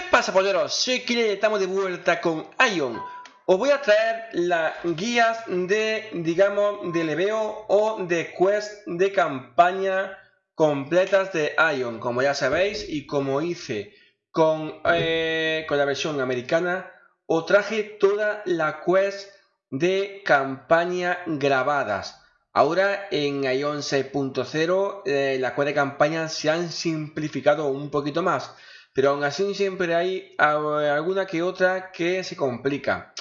¿Qué pasa, polleros? Soy Kile y estamos de vuelta con Ion. Os voy a traer las guías de, digamos, de leveo o de quest de campaña completas de Ion. Como ya sabéis y como hice con, eh, con la versión americana, os traje toda la quest de campaña grabadas. Ahora en Ion 6.0 eh, las quest de campaña se han simplificado un poquito más pero aún así siempre hay alguna que otra que se complica.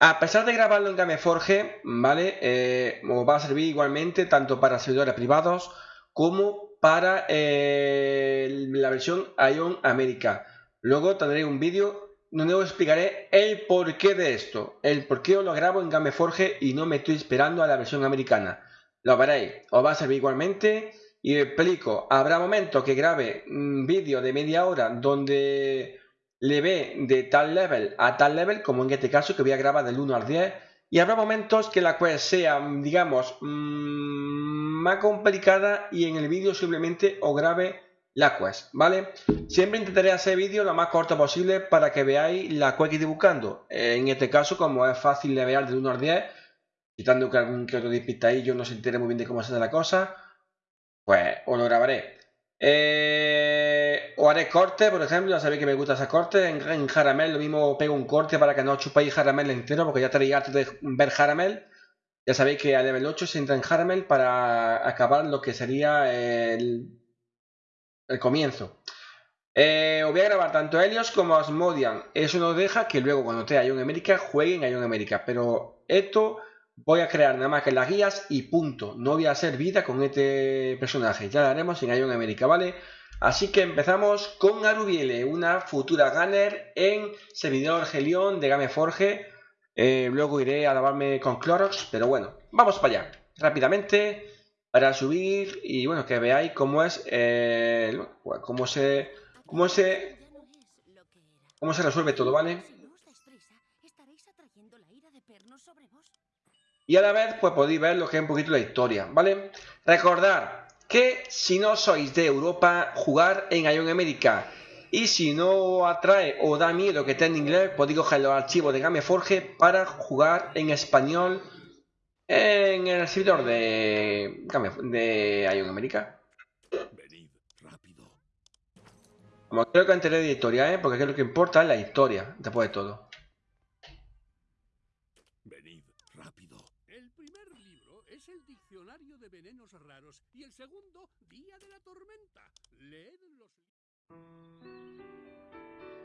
A pesar de grabarlo en Gameforge, ¿vale? Eh, os va a servir igualmente tanto para servidores privados como para eh, la versión Ion América. Luego tendré un vídeo donde os explicaré el porqué de esto, el por qué os lo grabo en Gameforge y no me estoy esperando a la versión americana. Lo veréis, os va a servir igualmente y explico, habrá momentos que grabe un vídeo de media hora donde le ve de tal level a tal level, como en este caso que voy a grabar del 1 al 10, y habrá momentos que la quest sea, digamos, mm, más complicada y en el vídeo simplemente os grabe la quest, ¿vale? Siempre intentaré hacer vídeos lo más corto posible para que veáis la quest que estoy buscando. En este caso, como es fácil de ver del 1 al 10, quitando que algún que otro yo no se entere muy bien de cómo se hace la cosa, pues os lo grabaré. Eh, o haré corte, por ejemplo, ya sabéis que me gusta hacer corte. En, en Jaramel lo mismo pego un corte para que no chupéis Jaramel entero, porque ya estaréis hartos de ver Jaramel. Ya sabéis que a level 8 se entra en Jaramel para acabar lo que sería el, comienzo. Eh, os voy a grabar tanto Helios como Asmodian. Eso nos deja que luego cuando esté Ion América jueguen Ion América. Pero esto voy a crear nada más que las guías y punto. No voy a hacer vida con este personaje. Ya lo haremos en Ion América, ¿vale? Así que empezamos con Arubiele, una futura gunner en servidor Helion de Gameforge. Eh, luego iré a lavarme con Clorox, pero bueno, vamos para allá. Rápidamente, para subir y bueno, que veáis cómo es, eh, cómo se, cómo se, cómo se resuelve todo, ¿vale? Y a la vez pues podéis ver lo que es un poquito la historia, ¿vale? Recordad que si no sois de Europa, jugar en Ion América. Y si no atrae o da miedo que esté en inglés, podéis coger los archivos de Gameforge para jugar en español en el servidor de, de Ion América. Como creo que enteré de historia, ¿eh? porque lo que importa es la historia, después de todo. Y el segundo, Día de la Tormenta.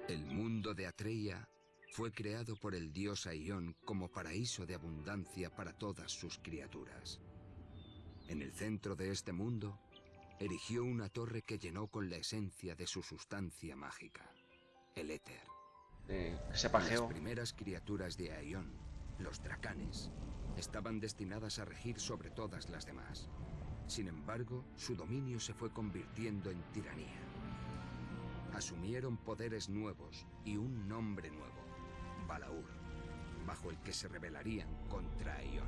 El mundo de Atreia fue creado por el dios Aion como paraíso de abundancia para todas sus criaturas. En el centro de este mundo, erigió una torre que llenó con la esencia de su sustancia mágica, el éter. Eh, Las primeras criaturas de Aion, los dracanes, estaban destinadas a regir sobre todas las demás. Sin embargo, su dominio se fue convirtiendo en tiranía. Asumieron poderes nuevos y un nombre nuevo, Balaur, bajo el que se rebelarían contra Ion.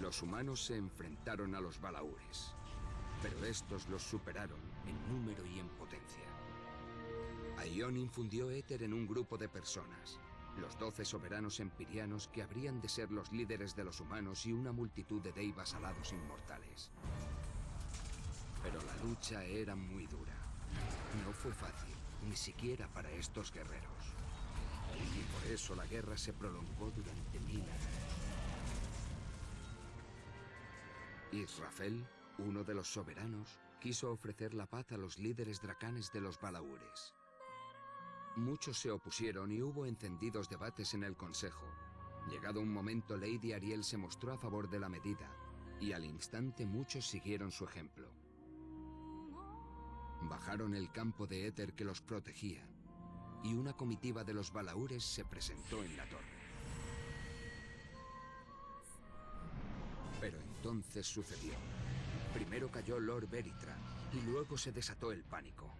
Los humanos se enfrentaron a los Balaures, pero estos los superaron en número y en potencia. Ion infundió éter en un grupo de personas, los doce soberanos empirianos que habrían de ser los líderes de los humanos y una multitud de deivas alados inmortales. Pero la lucha era muy dura. No fue fácil, ni siquiera para estos guerreros. Y por eso la guerra se prolongó durante mil años. Israfel, uno de los soberanos, quiso ofrecer la paz a los líderes dracanes de los Balaures. Muchos se opusieron y hubo encendidos debates en el Consejo. Llegado un momento, Lady Ariel se mostró a favor de la medida, y al instante muchos siguieron su ejemplo. Bajaron el campo de éter que los protegía, y una comitiva de los balaúres se presentó en la torre. Pero entonces sucedió. Primero cayó Lord Beritra, y luego se desató el pánico.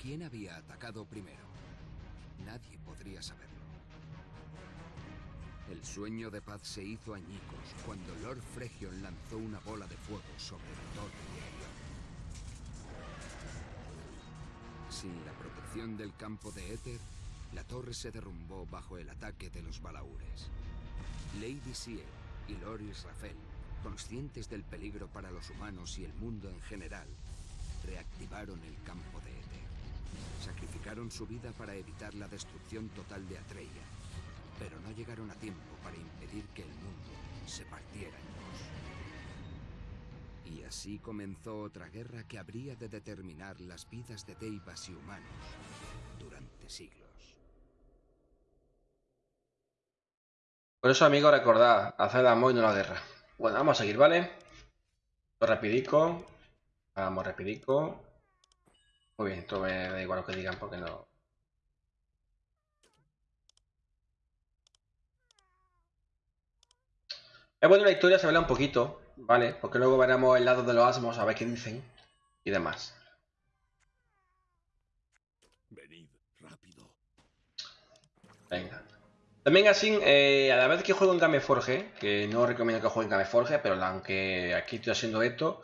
¿Quién había atacado primero? Nadie podría saberlo. El sueño de paz se hizo añicos cuando Lord Fregion lanzó una bola de fuego sobre la torre de sin la protección del campo de éter, la torre se derrumbó bajo el ataque de los balaúres. Lady Siel y Loris Rafael, conscientes del peligro para los humanos y el mundo en general, reactivaron el campo de éter. Sacrificaron su vida para evitar la destrucción total de Atreya, pero no llegaron a tiempo para impedir que el mundo se partiera en dos. Y así comenzó otra guerra que habría de determinar las vidas de Deivas y humanos durante siglos. Por eso, amigos, recordad, hacer el amor y no la guerra. Bueno, vamos a seguir, ¿vale? Rapidico. Vamos rapidico. Muy bien, esto me da igual lo que digan porque no... Es bueno la historia se vela un poquito, ¿vale? Porque luego veremos el lado de los asmos a ver qué dicen y demás. Venid rápido. Venga. También así, eh, a la vez que juego en Gameforge, que no recomiendo que juegue en Gameforge, pero aunque aquí estoy haciendo esto,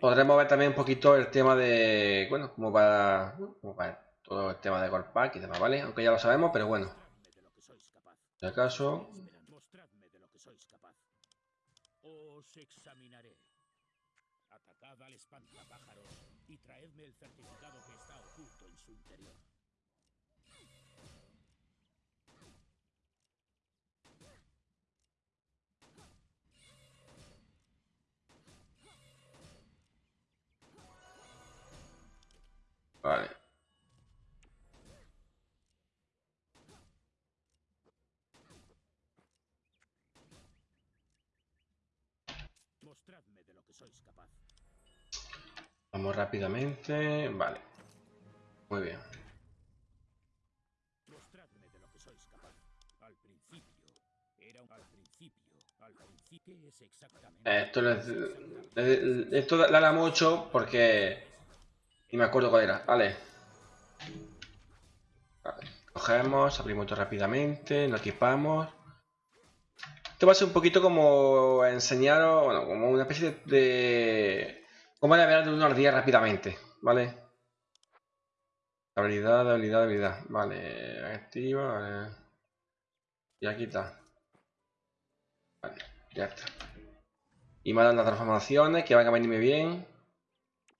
podremos ver también un poquito el tema de, bueno, cómo va, cómo va todo el tema de Gold Pack y demás, ¿vale? Aunque ya lo sabemos, pero bueno. Que sois capaz. Os examinaré. Atacad al espantapájaros y traedme el certificado que está oculto en su interior. Vale. Mostradme de lo que sois capaz. Vamos rápidamente, vale. Muy bien. Mostradme de lo que sois capaz. Al principio. Era un... Al principio. Al principio. ¿Qué es exactamente? Esto, les- le- esto la la mucho porque... Y me acuerdo cuál era, vale. Cogemos, abrimos esto rápidamente, lo equipamos. Esto va a ser un poquito como enseñaros, bueno, como una especie de... de cómo navegar de 1 al 10 rápidamente, ¿vale? Habilidad, habilidad, habilidad. Vale, activa. Y aquí está. Vale, ya está. Y me dan las transformaciones que van a venirme bien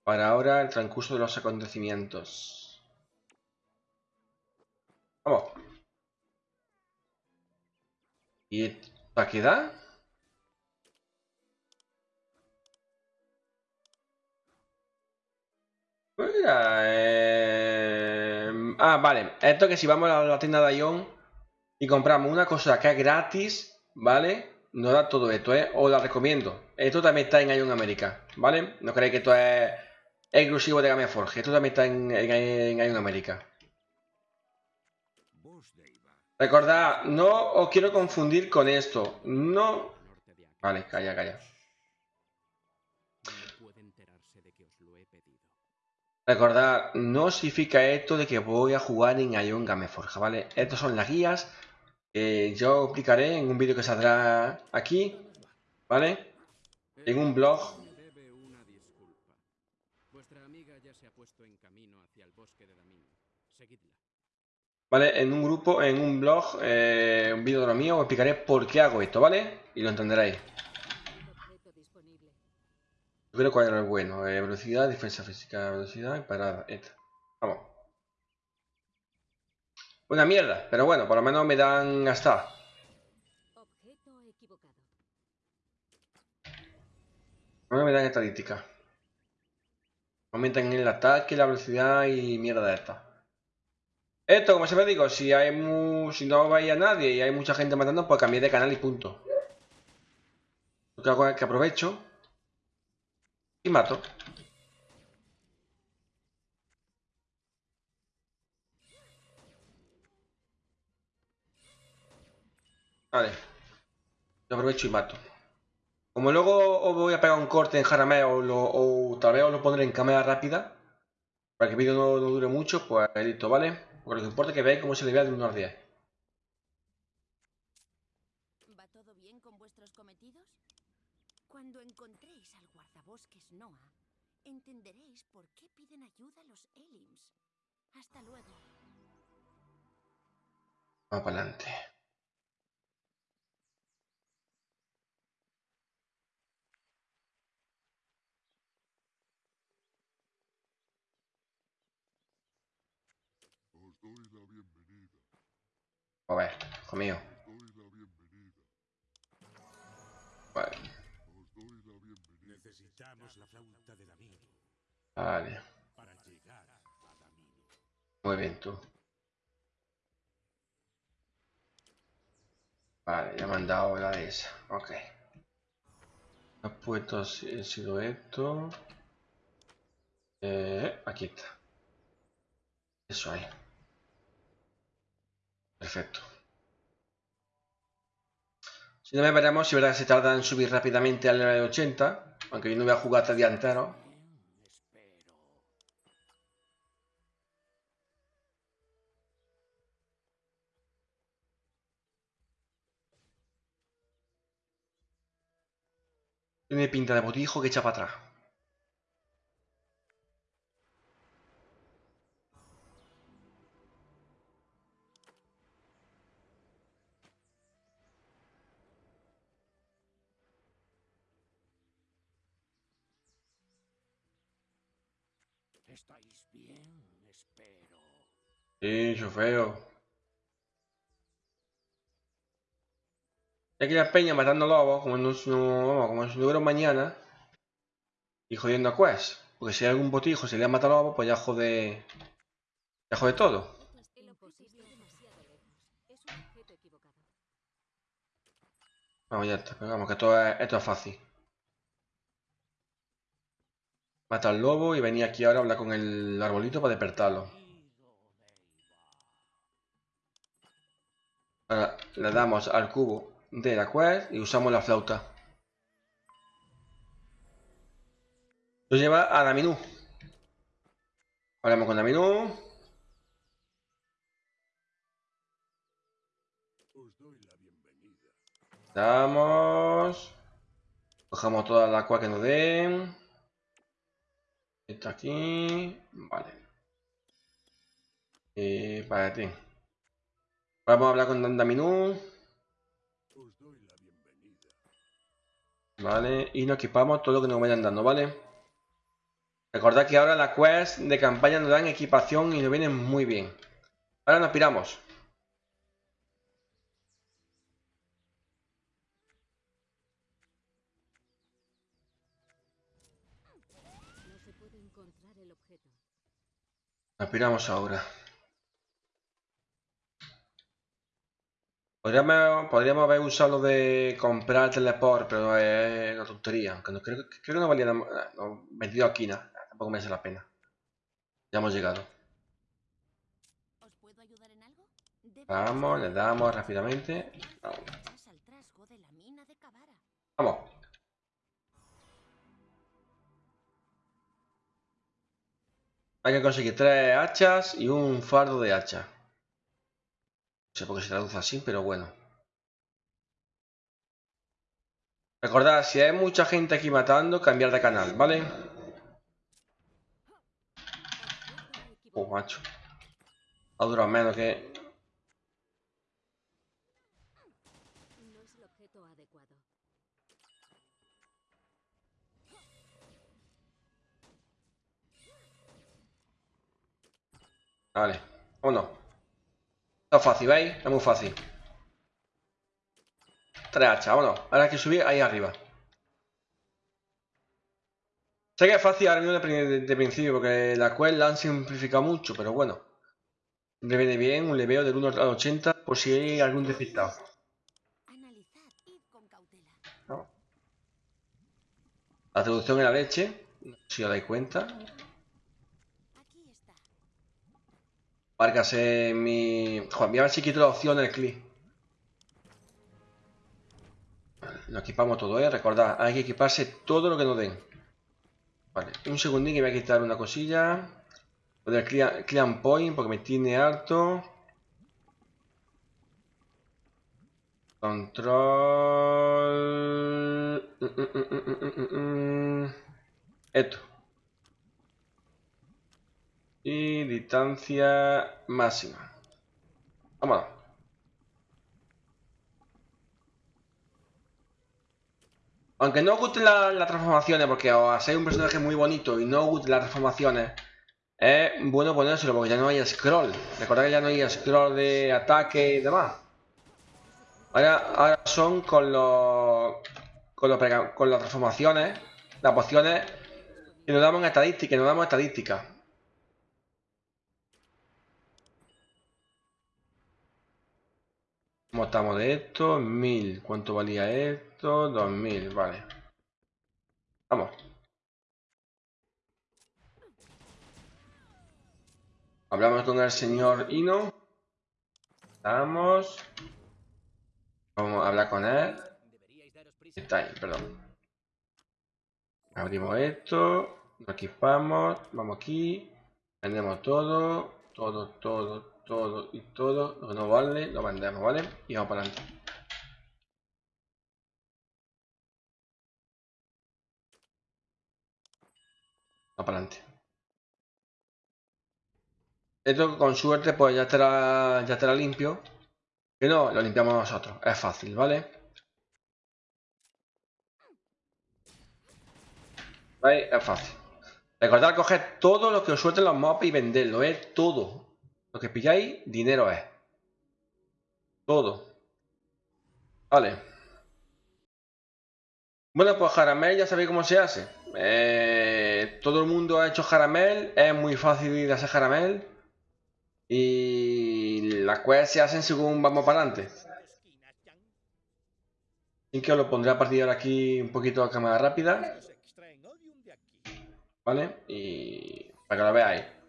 para ahora el transcurso de los acontecimientos. Vamos. ¿Y para qué da? Mira, eh, Ah, vale. Esto que si vamos a la tienda de Ion y compramos una cosa que es gratis, ¿vale? Nos da todo esto, ¿eh? Os la recomiendo. Esto también está en Ion América, ¿vale? No creéis que esto es exclusivo de Gameforge. Esto también está en, en, en América. Recordad, no os quiero confundir con esto. No... Vale, calla, calla. Recordad, no significa esto de que voy a jugar en Ion Gameforja, ¿vale? Estas son las guías que yo explicaré en un vídeo que saldrá aquí, ¿vale? En un blog. Me debe una disculpa. Vuestra amiga ya se ha puesto en camino hacia el bosque de Damin. Seguidla. ¿Vale? En un grupo, en un blog, eh, un vídeo de lo mío, os explicaré por qué hago esto, ¿vale? Y lo entenderéis. Yo creo cuál era el bueno. Eh, velocidad, defensa física, velocidad y parada. Esta. Vamos. Una mierda, pero bueno, por lo menos me dan equivocado. Por lo menos me dan estadística. Aumentan el ataque, la velocidad y mierda de esta. Esto, como siempre digo, si hay mu si no vais a nadie y hay mucha gente matando, pues cambié de canal y punto. Lo que hago es que aprovecho y mato. Vale. Yo aprovecho y mato. Como luego os voy a pegar un corte en Jarame o, lo- o tal vez os lo pondré en cámara rápida, para que el vídeo no, no dure mucho, pues listo, ¿vale? Porque lo que importa es que veáis cómo se le vea de 1 al 10. ¿Va todo bien con vuestros cometidos? Cuando encontréis al guardabosques Noah, entenderéis por qué piden ayuda los Elims. Hasta luego. Vamos para adelante. Os doy la bienvenida. A ver, hijo mío. Os doy la bienvenida. Vale. Necesitamos la flauta de Damino vale. para llegar a Damino. Muy bien tú. Vale, ya me han dado la de esa. Ok. Has puesto así- he sido esto. Eh, aquí está. Eso ahí. Perfecto. Si no me veremos si verás se tarda en subir rápidamente al nivel 80. Aunque yo no voy a jugar hasta. Tiene pinta de botijo que echa para atrás. ¿Estáis bien? Espero. Sí, yo feo. Aquí la peña matando lobos, como no, no- como si mañana. Y jodiendo a Quest. Porque si hay algún botijo se le ha matado lobos, pues ya jode. Ya jode todo. Vamos, ya está. Vamos, que esto es, esto es fácil. Mata al lobo y venía aquí ahora a hablar con el arbolito para despertarlo. Ahora le damos al cubo de la quest y usamos la flauta. Nos lleva a Daminú. Hablamos con Daminú. Damos. Cogemos toda la agua que nos den. Esto aquí. Vale. Y para ti. Vamos a hablar con Daminú. Os doy la bienvenida. Vale. Y nos equipamos todo lo que nos vayan dando, ¿vale? Recordad que ahora las quests de campaña nos dan equipación y nos vienen muy bien. Ahora nos piramos. Nos piramos ahora. Podríamos, podríamos haber usado de comprar teleport, pero es una tontería. Aunque no, creo, creo que no valía nada. No, vendido aquí, nada. Tampoco merece la pena. Ya hemos llegado. Vamos, le damos en rápidamente. Vamos. Hay que conseguir tres hachas y un fardo de hacha. No sé por qué se traduce así, pero bueno. Recordad, si hay mucha gente aquí matando, cambiar de canal, ¿vale? Oh, macho. Ha durado menos que... Vale, vámonos. Está fácil, ¿veis? Es muy fácil. Tres hachas, vámonos. Ahora hay que subir ahí arriba. Sé que es fácil ahora mismo de, de- principio, porque la quest la han simplificado mucho, pero bueno. Me viene bien un leveo del 1 al 80 por si hay algún despistado. La traducción en la leche, no sé si os dais cuenta. Aquí está. Márcase mi... Joder, voy a ver si quito la opción del clic. Lo equipamos todo, ¿eh? Recordad, hay que equiparse todo lo que nos den. Vale, un segundín que voy a quitar una cosilla. Lo del clean, point porque me tiene harto. Control... Mm, mm, mm, mm, mm, mm. Esto. Y distancia máxima. Vámonos. Aunque no os gusten la- las transformaciones, porque os hacéis un personaje muy bonito y no os gusten las transformaciones, es bueno ponérselo porque ya no hay scroll. Recordad que ya no hay scroll de ataque y demás. Ahora, son con los, con, las transformaciones, las pociones, que nos damos estadística, nos damos estadística. ¿Cómo estamos de esto? 1000. ¿Cuánto valía esto? 2000, vale. Vamos. Hablamos con el señor Ino. Vamos. Vamos a hablar con él. Está ahí, perdón. Abrimos esto. Lo equipamos. Vamos aquí. Vendemos todo. Todo, todo, todo y todo. Lo que no vale, lo vendemos, ¿vale? Y vamos para adelante. Para adelante. Esto con suerte pues ya estará, ya estará limpio. Que no, lo limpiamos nosotros. Es fácil, ¿vale? Es fácil. Recordad coger todo lo que os suelten los mobs y venderlo, ¿eh? Todo. Lo que pilláis, dinero es. Todo. Vale. Bueno, pues Jaramel ya sabéis cómo se hace. Eh, todo el mundo ha hecho Jaramel. Es muy fácil de hacer Jaramel. Y las quests se hacen según vamos para adelante. Así que os lo pondré a partir de aquí un poquito a cámara rápida. ¿Vale? Y para que lo veáis.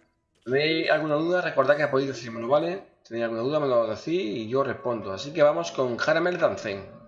¿Tenéis alguna duda? Recordad que podéis decírmelo, ¿vale? ¿Tenéis alguna duda? Me lo decís y yo respondo. Así que vamos con Jaramel Dancen.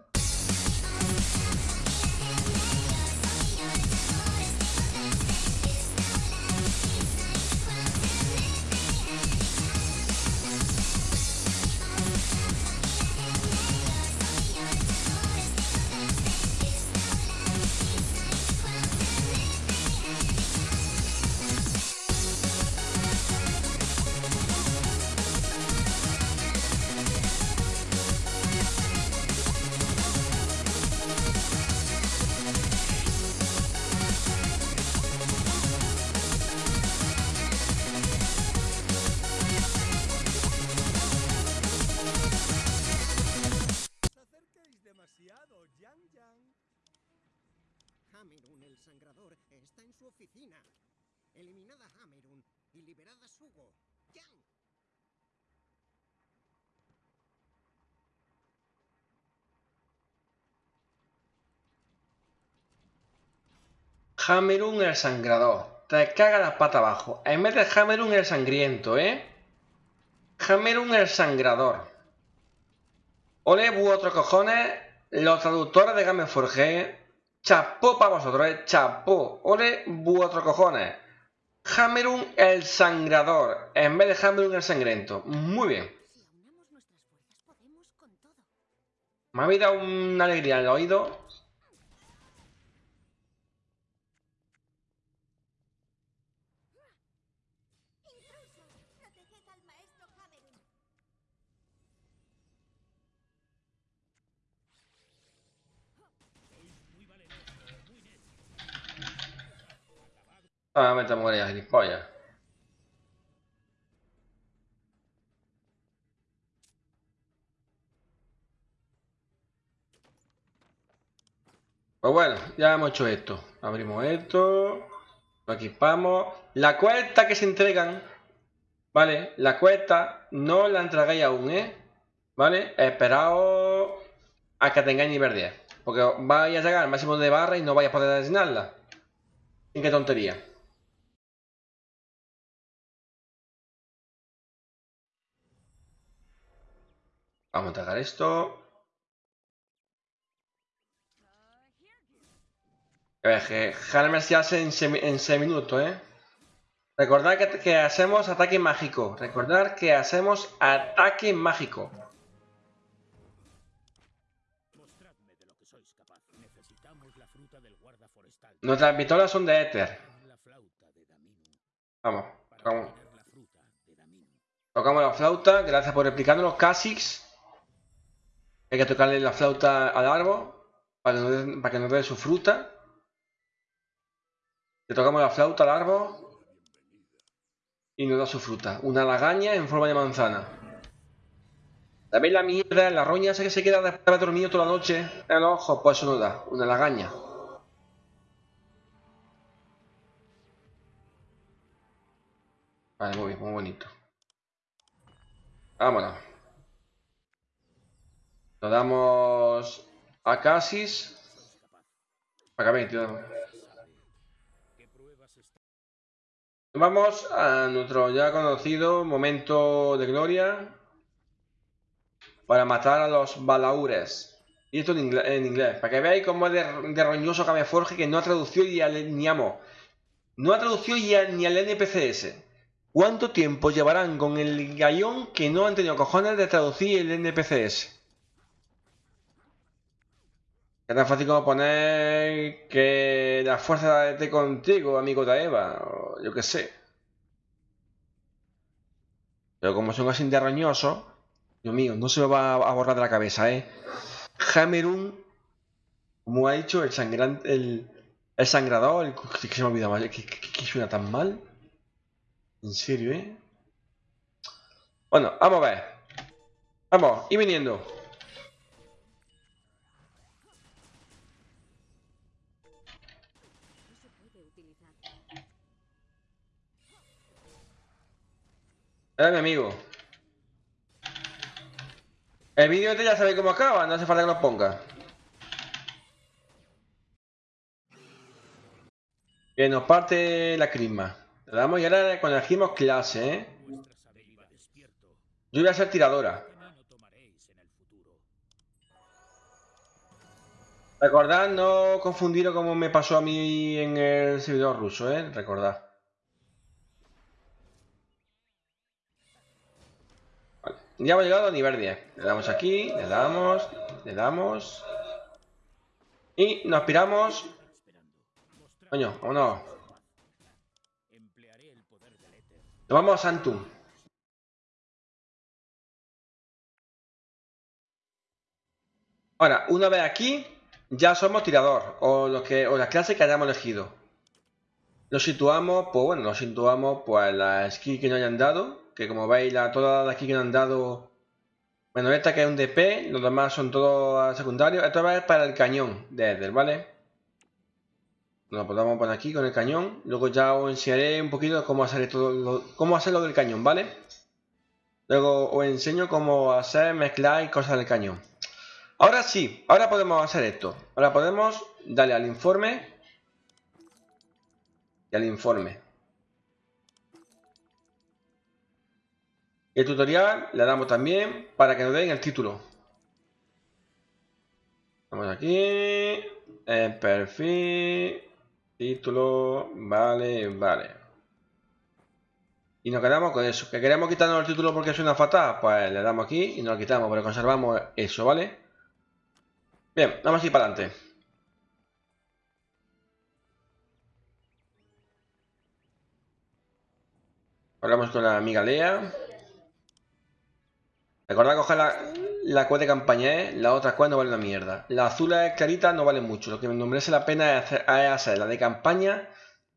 Hamerun el sangrador. Te caga las patas abajo. En vez de Hamerun el sangriento, ¿eh? Hamerun el sangrador. Ole, vuestros cojones. Los traductores de Game Forge. Chapó para vosotros, ¿eh? Chapó. Ole, vuestros cojones. Hamerun el sangrador. En vez de Hamerun el sangriento. Muy bien. Me habéis dado una alegría en el oído. Ah, me te mueres, gilipollas. Pues bueno, ya hemos hecho esto. Abrimos esto. Lo equipamos. La cuesta que se entregan. ¿Vale? La cuesta no la entregáis aún, ¿eh? ¿Vale? Esperaos a que tengáis nivel 10. Porque vais a llegar máximo de barra y no vais a poder asignarla. ¿Y qué tontería? Vamos a entregar esto. A ver, que se hace en 6 minutos, ¿eh? Recordad que, hacemos ataque mágico. Recordad que hacemos ataque mágico. Nuestras pistolas son de éter. Vamos, la Tocamos la flauta, gracias por explicárnoslo. Casix. Hay que tocarle la flauta al árbol para que nos dé, su fruta. Le tocamos la flauta al árbol y nos da su fruta. Una lagaña en forma de manzana. ¿Sabéis la mierda, la roña esa que se queda después de haber dormido toda la noche en los? Pues eso nos da, una lagaña. Vale, muy bien, muy bonito. Vámonos. Nos damos a Casis. Para que tío. ¿Qué pruebas está? Vamos a nuestro ya conocido momento de gloria para matar a los balaures. Y esto en inglés, para que veáis cómo es de, de roñoso que no ha traducido ni al ni amo. No ha traducido ni al NPCS. ¿Cuánto tiempo llevarán con el gallón que no han tenido cojones de traducir el NPCS? Es tan fácil como poner que la fuerza esté contigo, amigo de Eva, o yo qué sé. Pero como son así de roñosos, Dios mío, no se me va a borrar de la cabeza, ¿eh? Hamerun, como ha dicho, el sangrante, el, el sangrador, el, que se me ha olvidado más, que suena tan mal. En serio, ¿eh? Bueno, vamos a ver. Vamos, y viniendo. Era mi amigo. El vídeo este ya sabéis cómo acaba, no hace falta que lo ponga. Que nos parte la crisma. Le damos y ahora cuando elegimos clase, ¿eh? Yo voy a ser tiradora. Recordad no confundirlo como me pasó a mí en el servidor ruso, ¿eh? Recordad. Ya hemos llegado a nivel 10. Le damos aquí, le damos, le damos. Y nos piramos. Coño, del éter. Nos vamos a Santum. Ahora, una vez aquí, ya somos tirador, o lo que, o la clase que hayamos elegido. Lo situamos, pues bueno, lo situamos pues la skill que nos hayan dado, que como veis, la, todas las skill que nos han dado, bueno, esta que es un DP, los demás son todos secundarios, esto es para el cañón de Eder, ¿vale? Lo podemos poner aquí con el cañón. Luego ya os enseñaré un poquito cómo hacer todo lo, cómo hacer lo del cañón, ¿vale? Luego os enseño cómo hacer, mezclar y cosas del cañón. Ahora sí, ahora podemos hacer esto. Ahora podemos darle al informe y al informe. El tutorial le damos también para que nos den el título. Vamos aquí. En perfil. Título. Vale, vale. Y nos quedamos con eso. ¿Que queremos quitarnos el título porque suena fatal? Pues le damos aquí y nos lo quitamos, pero conservamos eso, ¿vale? Bien, vamos a ir para adelante. Hablamos con la amiga Lea. Recordad coger la, la de campaña, ¿eh? La otra quest no vale una mierda. La azul es clarita, no vale mucho. Lo que me merece la pena es hacer, la de campaña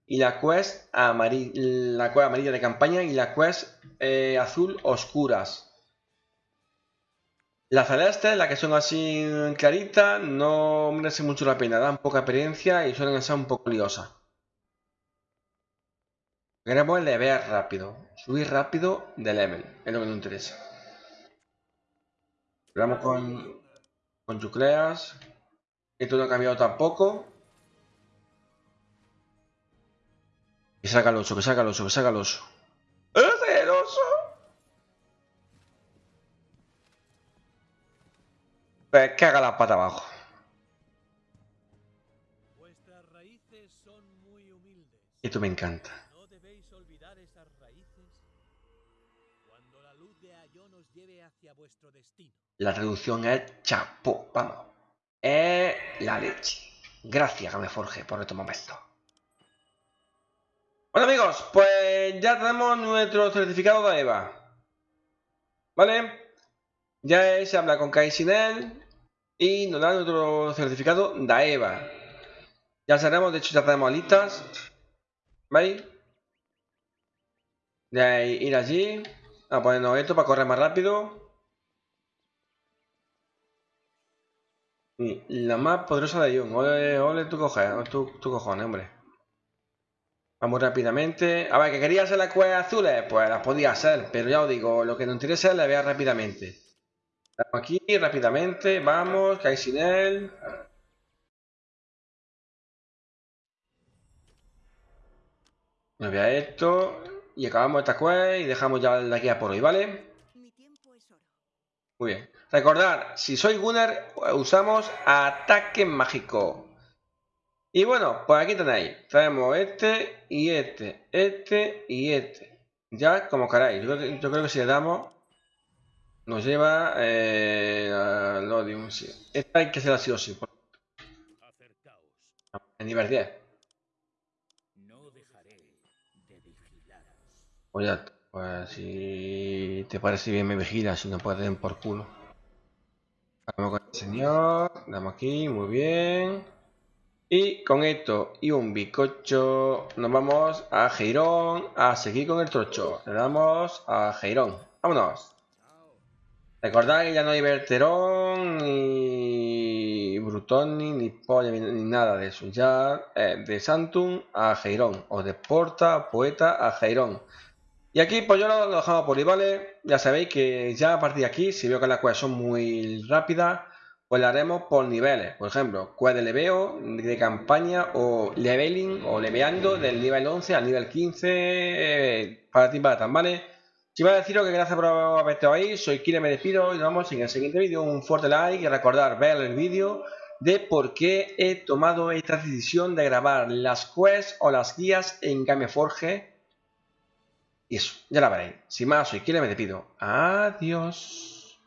y la quest, amari- la quest amarilla de campaña y la quest eh, azul oscuras. La celeste, la que son así claritas, no merece mucho la pena. Dan poca experiencia y suelen ser un poco liosas. Queremos levear rápido. Subir rápido de level. Es lo que nos interesa. Vamos con, con Yucleas. Esto no ha cambiado tampoco. Que saca el oso, que saca el oso, que saca el oso. ¡Es el oso! Pues que haga la pata abajo. Vuestras raíces son muy humildes. Esto me encanta. La traducción es chapo, vamos. Es la leche. Gracias, Gameforge, por estos momentos. Bueno amigos, pues ya tenemos nuestro certificado de EVA. ¿vale? Ya se habla con Kaisinel y nos dan otro certificado Daeva. Ya sabemos, de hecho ya tenemos alitas. ¿Veis? De ir allí a ponernos esto para correr más rápido. La más poderosa de Ion. Ole, ole, tú coges, tú, tú cojones, hombre. Vamos rápidamente. A ver, que quería hacer las cuevas azules, pues las podía hacer, pero ya os digo, lo que nos interesa es la vea rápidamente. Vamos aquí rápidamente, vamos, que hay sin él. Me voy a esto y acabamos esta quest y dejamos ya la guía por hoy, ¿vale? Muy bien. Recordad, si sois Gunner, usamos ataque mágico. Y bueno, pues aquí tenéis. Traemos este y este, este y este. Ya como queráis. Yo, yo creo que si le damos, nos lleva eh, al Odium. Sí. Esta hay que ser así o sí. En nivel 10. No dejaré de vigilaros. Pues ya, pues si te parece bien me vigilas, si no puedes den por culo. Vamos con el señor, damos aquí, muy bien. Y con esto y un bizcocho nos vamos a Geirón a seguir con el trocho. Le damos a Geirón. Vámonos. Recordad que ya no hay Berterón, ni Brutoni, ni Polla, ni, nada de eso. Ya eh, de Santum a Geirón. O de Porta, Poeta a Geirón. Y aquí pues yo lo, dejamos por ahí. Ya sabéis que ya a partir de aquí, si veo que las quests son muy rápidas, pues la haremos por niveles. Por ejemplo, quest de leveo, de campaña o leveling o leveando del nivel 11 al nivel 15 eh, para ti para tan, ¿vale? Si va a deciros que gracias por haber estado ahí, soy Kire, me despido y nos vemos en el siguiente vídeo. Un fuerte like y recordar ver el vídeo de por qué he tomado esta decisión de grabar las quests o las guías en Gameforge. Y eso, ya la veréis. Sin más, soy Kire, me despido. Adiós.